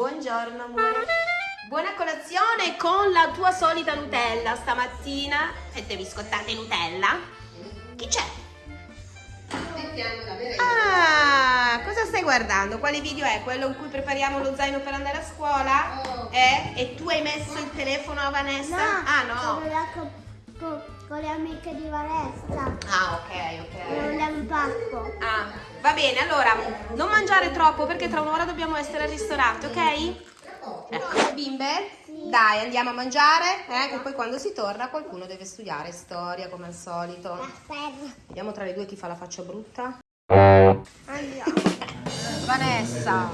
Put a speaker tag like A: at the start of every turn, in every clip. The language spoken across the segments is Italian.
A: Buongiorno amore. Buona colazione con la tua solita Nutella stamattina. Fette biscottate Nutella. Chi c'è? Ah, cosa stai guardando? Quale video è? Quello in cui prepariamo lo zaino per andare a scuola? Eh? E tu hai messo il telefono a Vanessa? ah no.
B: Con, le amiche di Vanessa.
A: Ah ok ok.
B: andiamo in parco.
A: Ah, va bene, allora non mangiare troppo perché tra un'ora dobbiamo essere al ristorante, ok? Ecco, bimbe, dai, andiamo a mangiare, eh, che poi quando si torna qualcuno deve studiare storia come al solito.
B: Aspetta.
A: Vediamo tra le due chi fa la faccia brutta.
B: Andiamo.
A: Vanessa,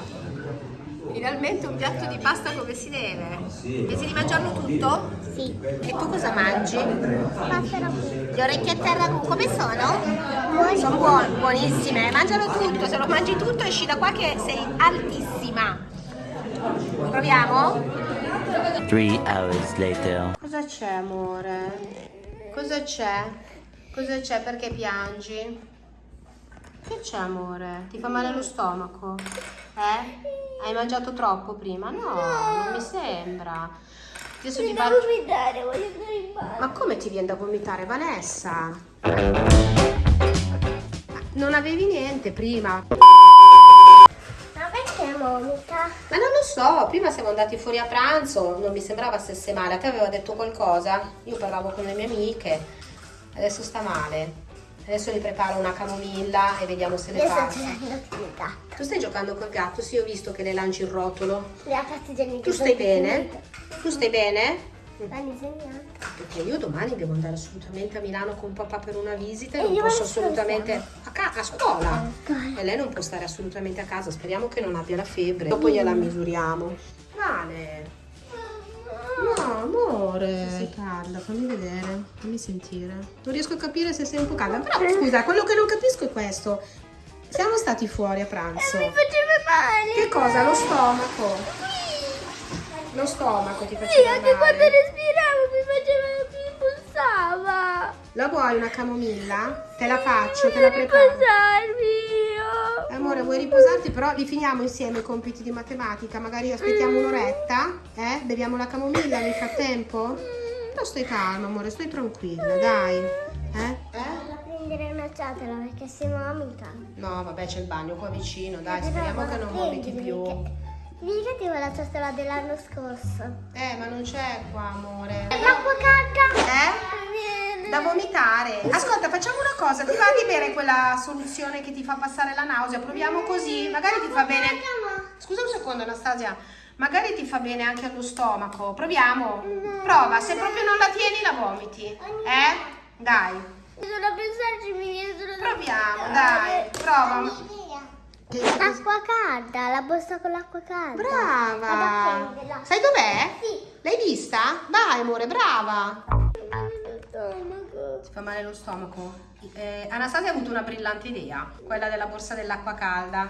A: finalmente un piatto di pasta come si deve. Pensi di mangiarlo tutto?
B: Sì.
A: E tu cosa mangi?
B: Passerò qui.
A: Le orecchiette al ragù come sono? Sono buone, buonissime. Mangialo tutto, se lo mangi tutto esci da qua che sei altissima. Proviamo?
C: Three hours later.
A: Cosa c'è amore? Cosa c'è? Cosa c'è? Perché piangi? Che c'è amore? Ti fa male lo stomaco? Eh? Hai mangiato troppo prima? No, non mi sembra. Adesso ti faccio...
B: guidare, voglio andare in bar.
A: Ma come ti viene da vomitare, Vanessa? Non avevi niente prima.
B: Ma perché vomita?
A: Ma non lo so, prima siamo andati fuori a pranzo, non mi sembrava stesse male. A te aveva detto qualcosa? Io parlavo con le mie amiche, adesso sta male. Adesso gli preparo una camomilla e vediamo se le
B: Io gatto.
A: Tu stai giocando col gatto? Sì, ho visto che le lanci il rotolo.
B: Le ha fatte già
A: Tu stai bene? Tu stai bene? Perché io domani devo andare assolutamente a Milano con papà per una visita e
B: E
A: non posso assolutamente a. A scuola. E lei non può stare assolutamente a casa. Speriamo che non abbia la febbre. Dopo gliela misuriamo. Vale. Amore. Sei calda, fammi vedere, fammi sentire. Non riesco a capire se sei un po' calda. Però scusa, quello che non capisco è questo. Siamo stati fuori a pranzo.
B: Mi faceva male.
A: Che cosa? Lo stomaco. Lo stomaco ti
B: Sì,
A: faceva
B: anche quando
A: male.
B: respiravo mi faceva, mi pulsava.
A: La vuoi una camomilla? Te la faccio, te la preparo.
B: riposarmi.
A: Amore, vuoi riposarti? Però li finiamo insieme i compiti di matematica. Magari aspettiamo un'oretta, eh? Beviamo la camomilla nel frattempo? Però stai calma, amore, stai tranquilla, dai. Eh?
B: A prendere una ciotola perché si vomita.
A: No, vabbè, c'è il bagno qua vicino, dai, speriamo che non vomiti più.
B: Ricordati la ciotola dell'anno scorso.
A: Eh, ma non c'è qua, amore.
B: L'acqua calda.
A: Eh? Da vomitare. Ascolta, facciamo una cosa, ti va di bere quella soluzione che ti fa passare la nausea? Proviamo così, magari ti fa bene. Scusa un secondo, Anastasia. Magari ti fa bene anche allo stomaco. Proviamo. Prova, se proprio non la tieni la vomiti. Eh? Dai.
B: Bisogna pensarci, mi viene solo da
A: Proviamo, dai. Prova.
B: Acqua calda, la borsa con l'acqua calda.
A: Brava. Sai dov'è?
B: Sì.
A: L'hai vista? Vai, amore, brava.
B: Stomaco.
A: Ti fa male lo stomaco? Eh, Anastasia ha avuto una brillante idea, quella della borsa dell'acqua calda.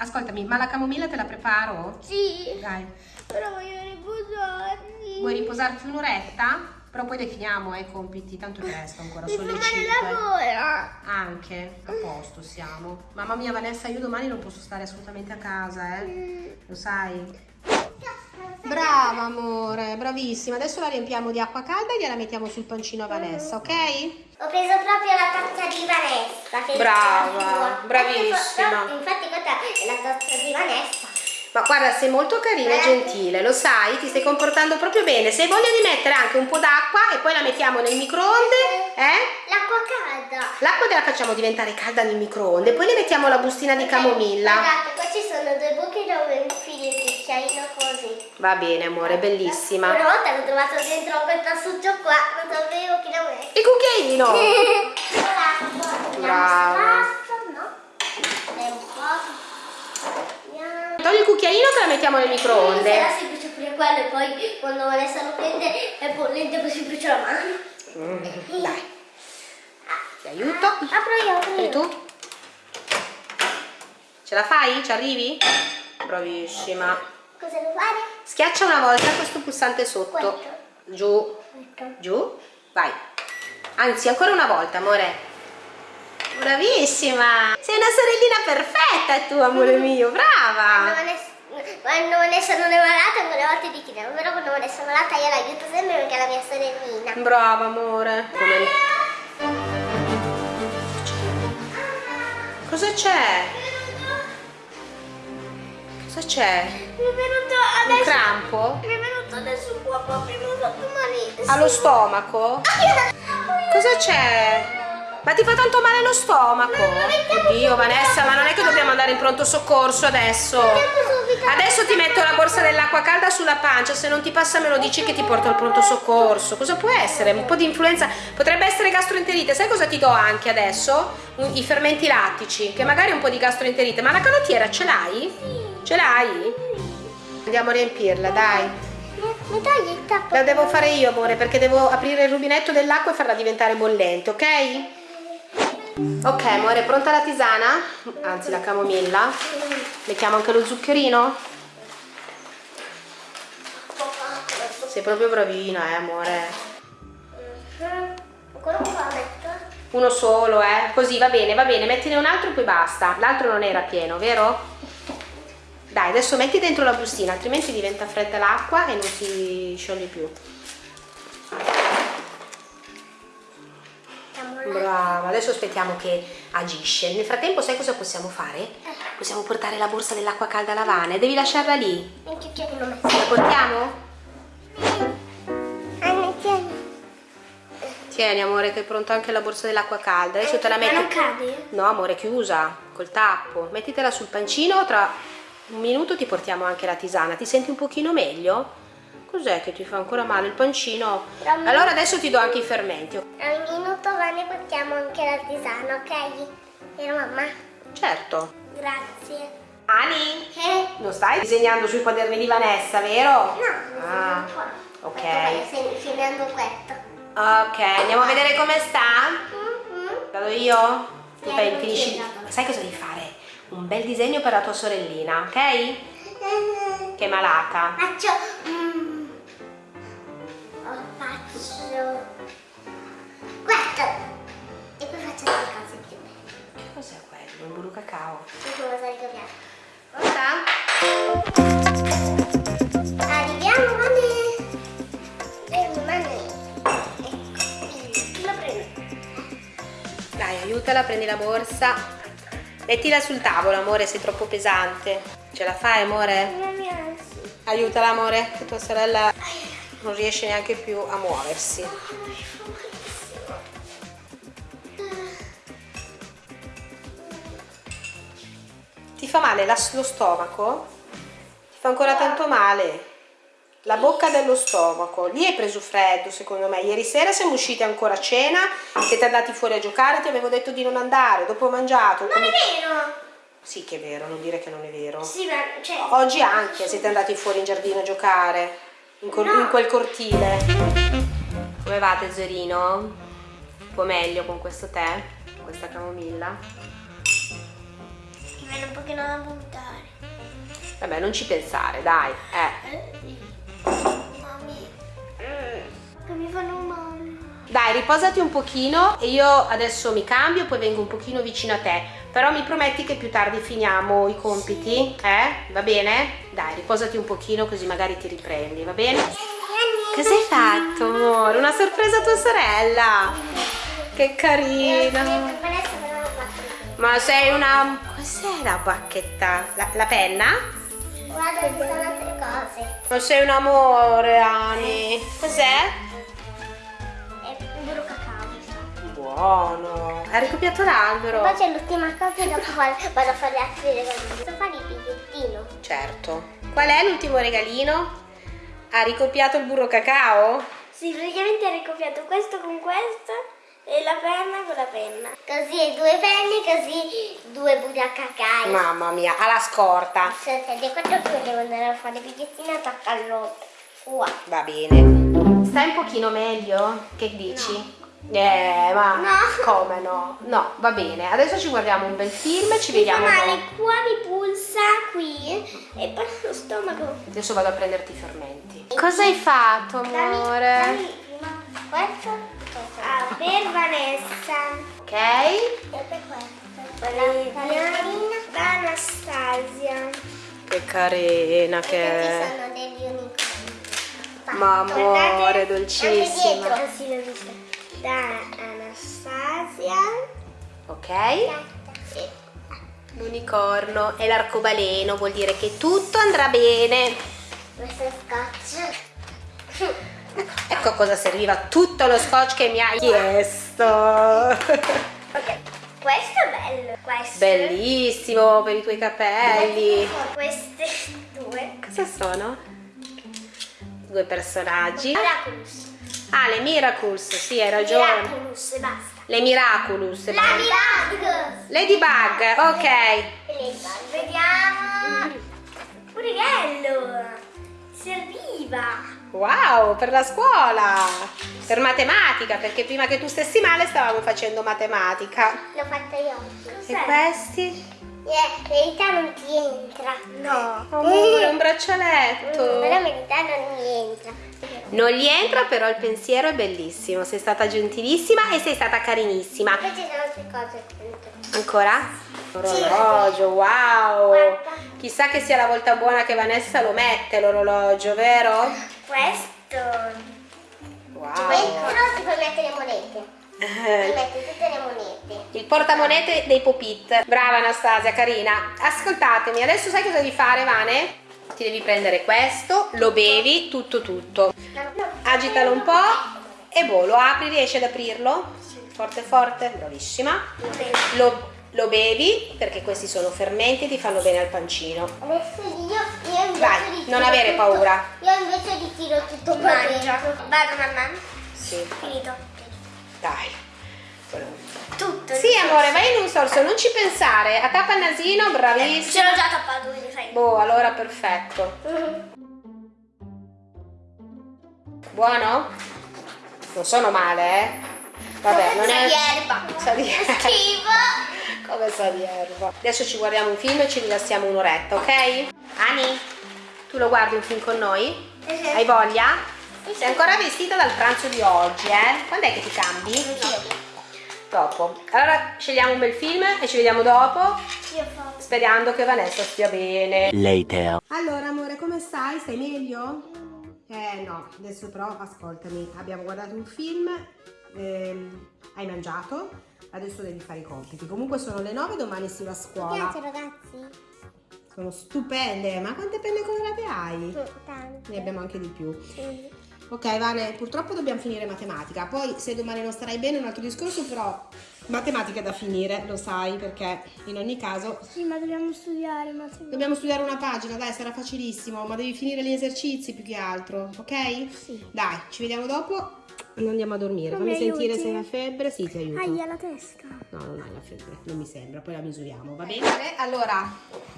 A: Ascoltami, ma la camomilla te la preparo?
B: Sì,
A: Dai,
B: però voglio riposarmi.
A: vuoi riposarti un'oretta? Però poi definiamo eh, i compiti, tanto è presto ancora,
B: Mi
A: sono le
B: male
A: 5.
B: la gola.
A: Anche, a posto siamo. Mamma mia Vanessa, io domani non posso stare assolutamente a casa, eh? Lo sai? Brava amore, bravissima. Adesso la riempiamo di acqua calda e gliela mettiamo sul pancino a Vanessa, ok?
B: Ho preso proprio la tazza di Vanessa.
A: Brava, bravissima.
B: Infatti, infatti questa è la tazza di Vanessa.
A: Ma guarda, sei molto carina e gentile, lo sai, ti stai comportando proprio bene. Se hai voglia di mettere anche un po' d'acqua e poi la mettiamo nel microonde, eh?
B: L'acqua calda.
A: L'acqua te la facciamo diventare calda nel microonde, poi le mettiamo la bustina di camomilla.
B: Guardate, qua ci sono due buchi dove infili il cucchiaino così.
A: Va bene, amore, bellissima.
B: Una volta l'ho trovato dentro quel tassuccio qua, non sapevo lo mettere.
A: Il cucchiaino! Brava.
B: no?
A: Togli il cucchiaino che la mettiamo nel microonde.
B: Sarà semplice pure quello e poi quando Vanessa lo prende è bollente poi si brucia la mano.
A: Mm, Dai, ti aiuto.
B: Apro io,
A: E tu? Ce la fai? Ci arrivi? Bravissima.
B: Cosa devo fare?
A: Schiaccia una volta questo pulsante sotto.
B: Questo.
A: Giù,
B: Ecco.
A: giù, vai. Anzi, ancora una volta, amore. Bravissima! Sei una sorellina perfetta tu, amore mio,
B: Quando
A: brava!
B: Quando Vanessa non è malata, quelle volte di tirare. Però quando Vanessa è malata io l'aiuto sempre perché è la mia sorellina.
A: Brava, amore. Come... Cosa c'è? Cosa c'è?
B: Mi è venuto
A: Un
B: adesso.
A: crampo?
B: Mi è venuto adesso un po' proprio sotto malissimo.
A: Allo stomaco? Cosa c'è? Ma ti fa tanto male lo stomaco? Oddio Vanessa, ma non è che dobbiamo andare in pronto soccorso adesso? Adesso ti metto la borsa dell'acqua calda sulla pancia, se non ti passa me lo dici che ti porto al pronto soccorso. Cosa può essere? Un po' di influenza? Potrebbe essere gastroenterite. Sai cosa ti do anche adesso? Un- I fermenti lattici, che magari è un po' di gastroenterite. Ma la canottiera ce l'hai? Ce l'hai? Andiamo a riempirla, dai.
B: Mi togli il tappo?
A: La devo fare io, amore, perché devo aprire il rubinetto dell'acqua e farla diventare bollente, ok? Ok, amore, pronta la tisana? Anzi, la camomilla. Mettiamo anche lo zuccherino? Sei proprio bravina, eh, amore. Uno solo, eh? Così, va bene, va bene. Mettine un altro e poi basta. L'altro non era pieno, vero? Dai, adesso metti dentro la bustina, altrimenti diventa fredda l'acqua e non si scioglie più. Brava, adesso aspettiamo che agisce. Nel frattempo sai cosa possiamo fare? Possiamo portare la borsa dell'acqua calda alla Vane. Devi lasciarla lì. La portiamo?
B: Tieni.
A: Tieni amore che è pronta anche la borsa dell'acqua calda. Adesso te la
B: Ma non
A: metti.
B: cade?
A: No amore, chiusa, col tappo. Mettitela sul pancino, tra un minuto ti portiamo anche la tisana. Ti senti un pochino meglio? Cos'è che ti fa ancora male il pancino?
B: Un
A: Allora adesso ti do anche i fermenti.
B: Al minuto va ne portiamo anche la tisana, ok? Vero mamma?
A: Certo.
B: Grazie.
A: Ani,
B: Eh?
A: non stai disegnando sui quaderni di Vanessa, vero?
B: No,
A: Ah, ok.
B: Stai finendo questo.
A: Ok, andiamo a vedere come sta.
B: Mm-hmm.
A: Vado io? Tu
B: non
A: finisci. Sai cosa devi fare? Un bel disegno per la tua sorellina, ok? Che è malata.
B: Faccio... Mm. Oh, faccio... Questo. E poi faccio delle cose più belle.
A: Che cos'è quello? Un blu cacao.
B: Che cosa ricordiamo?
A: Pronta?
B: Arriviamo, Mane. Eh. Ecco.
A: Dai, aiutala, prendi la borsa. Mettila sul tavolo, amore, sei troppo pesante. Ce la fai, amore? Aiutala, amore, che tua sorella non riesce neanche più a muoversi. Ti fa male lo stomaco? Ti fa ancora tanto male? La bocca dello stomaco. Lì hai preso freddo, secondo me. Ieri sera siamo usciti ancora a cena, siete andati fuori a giocare, ti avevo detto di non andare, dopo ho mangiato.
B: Non
A: come-
B: è vero.
A: Sì che è vero, non dire che non è vero.
B: Sì, ma cioè...
A: Oggi anche siete andati fuori in giardino a giocare, in,
B: No.
A: in quel cortile. Come va tesorino? Un po' meglio con questo tè, con questa camomilla?
B: Mi viene un pochino da buttare.
A: Vabbè, non ci pensare, dai. Eh.
B: Mami. Che mi fanno male.
A: Dai, riposati un pochino e io adesso mi cambio, poi vengo un pochino vicino a te. Però mi prometti che più tardi finiamo i compiti? Eh? Va bene? Dai, riposati un pochino così magari ti riprendi, va bene? Cosa hai fatto, amore? Una sorpresa a tua sorella! Che carina! Ma sei una... Cos'è la bacchetta? La, la penna?
B: Guarda, ci sono altre cose.
A: Ma sei un amore, Ani! Cos'è?
B: È un burro cacao.
A: Buono! Hai ricopiato l'albero?
B: Poi c'è l'ultima cosa e dopo vado a fare altri regalini. Posso fare il bigliettino?
A: Certo. Qual è l'ultimo regalino? Ha ricopiato il burro cacao?
B: Sì, praticamente ha ricopiato questo con questo e la penna con la penna. Così due penne, così due burra cacao.
A: Mamma mia, alla scorta.
B: Aspetta, quando tu devo andare a fare bigliettino attaccarlo qua.
A: Va bene. Stai un pochino meglio? Che dici? Eh, ma
B: No.
A: come no? No, va bene. Adesso ci guardiamo un bel film, ci
B: Mi fa
A: vediamo
B: male
A: dopo.
B: qua, mi pulsa qui e poi lo stomaco.
A: Adesso vado a prenderti i fermenti. Cosa hai fatto,
B: Dammi-
A: amore?
B: dammi prima questo. Per Vanessa.
A: Ok?
B: E per. Valeriana da Anastasia.
A: Che carina che
B: Ci
A: è.
B: sono degli unicorni.
A: Ma amore, dolcissima.
B: Anche dietro. Sì, l'ho vista. Da Anastasia.
A: Ok? L'unicorno e l'arcobaleno vuol dire che tutto andrà bene.
B: Questo scotch.
A: Ecco a cosa serviva tutto lo scotch che mi hai chiesto.
B: Ok, questo è bello. Questo.
A: Bellissimo per i tuoi capelli.
B: Queste due.
A: Cosa sono? Due personaggi.
B: Miraculous.
A: Ah, le Miracles, sì, hai ragione.
B: Miraculous basta.
A: Le Miraculous.
B: La Miraculous.
A: Ladybug, ok.
B: Ladybug. Vediamo. Urighello. Serviva.
A: Wow, per la scuola. Per matematica, perché prima che tu stessi male stavamo facendo matematica.
B: L'ho fatta io.
A: E questi?
B: Yeah, verità non ti entra. No.
A: Amore, un braccialetto.
B: Però in verità non mi entra.
A: Non gli entra, però il pensiero è bellissimo. Sei stata gentilissima e sei stata carinissima.
B: Poi ci sono altre cose dentro.
A: Ancora? Orologio, wow!
B: Guarda.
A: Chissà che sia la volta buona che Vanessa lo mette l'orologio, vero?
B: Questo.
A: Wow!
B: Dentro si puoi mettere le monete. Ti
A: Eh,
B: metti tutte le monete.
A: Il portamonete dei Popit. Brava Anastasia, carina. Ascoltatemi, adesso sai cosa devi fare, Vane? Ti devi prendere questo, lo bevi, tutto tutto. Agitalo un po' e boh, lo apri, riesci ad aprirlo? Forte forte, bravissima. Lo, lo bevi perché questi sono fermenti e ti fanno bene al pancino.
B: Adesso io,
A: Vai, non avere
B: tutto-
A: paura.
B: Io invece di tiro tutto qua dentro. Vado mamma.
A: Sì,
B: Finito.
A: dai.
B: Tutto.
A: Sì, amore, vai in un sorso, non ci pensare. A tappa il nasino,
B: Ce
A: bravissima.
B: l'ho già tappato, quindi fai.
A: Boh, allora perfetto. Buono? Non sono male, eh? Vabbè, non è...
B: di erba.
A: Sa di erba.
B: Schifo.
A: Come sa di erba. Adesso ci guardiamo un film e ci rilassiamo un'oretta, ok? Ani, tu lo guardi un film con noi? Hai voglia? Sei ancora vestita dal pranzo di oggi, eh? Quando è che ti cambi? Dopo. Allora scegliamo un bel film e ci vediamo dopo,
B: Io
A: sperando che Vanessa stia bene.
C: Later.
A: Allora, amore, come stai? Stai meglio? Eh no, adesso però ascoltami. Abbiamo guardato un film, ehm, hai mangiato, adesso devi fare i compiti. Comunque sono le 9, domani si va a scuola.
B: ragazzi.
A: Sono stupende, ma quante penne colorate hai?
B: Tanto.
A: Ne abbiamo anche di più. Ok, Vane, purtroppo dobbiamo finire matematica. Poi se domani non starai bene è un altro discorso, però matematica da finire, lo sai, perché in ogni caso
B: Sì, ma dobbiamo studiare, ma se...
A: Dobbiamo studiare una pagina, dai, sarà facilissimo, ma devi finire gli esercizi più che altro, ok?
B: Sì.
A: Dai, ci vediamo dopo. Non andiamo a dormire.
B: Non
A: Fammi
B: mi
A: sentire
B: aiuti?
A: se hai febbre. Sì, ti aiuto.
B: Aia la testa.
A: No, non hai la febbre, non mi sembra, poi la misuriamo, va bene? Allora,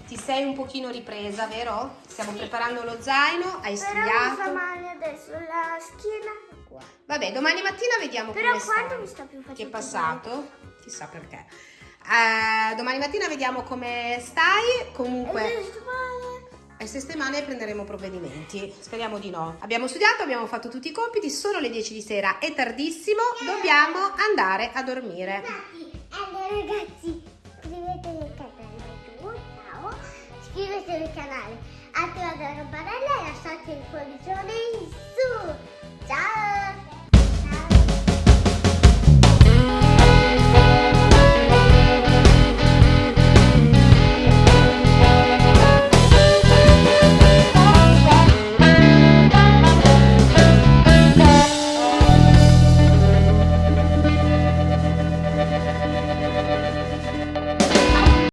A: ti sei un pochino ripresa, vero? Stiamo preparando lo zaino, hai
B: Però mi fa
A: studiato.
B: male adesso la schiena qua.
A: Vabbè, domani mattina vediamo
B: Però
A: come
B: quando
A: stai.
B: mi sta più facendo
A: Che è passato? Chissà perché. Eh, domani mattina vediamo come stai. Comunque. E se stai male prenderemo provvedimenti. Speriamo di no. Abbiamo studiato, abbiamo fatto tutti i compiti, sono le 10 di sera, è tardissimo, dobbiamo andare a dormire.
B: Allora ragazzi, iscrivetevi al canale giù, ciao. Iscrivetevi al canale, attivate la campanella e lasciate il pollice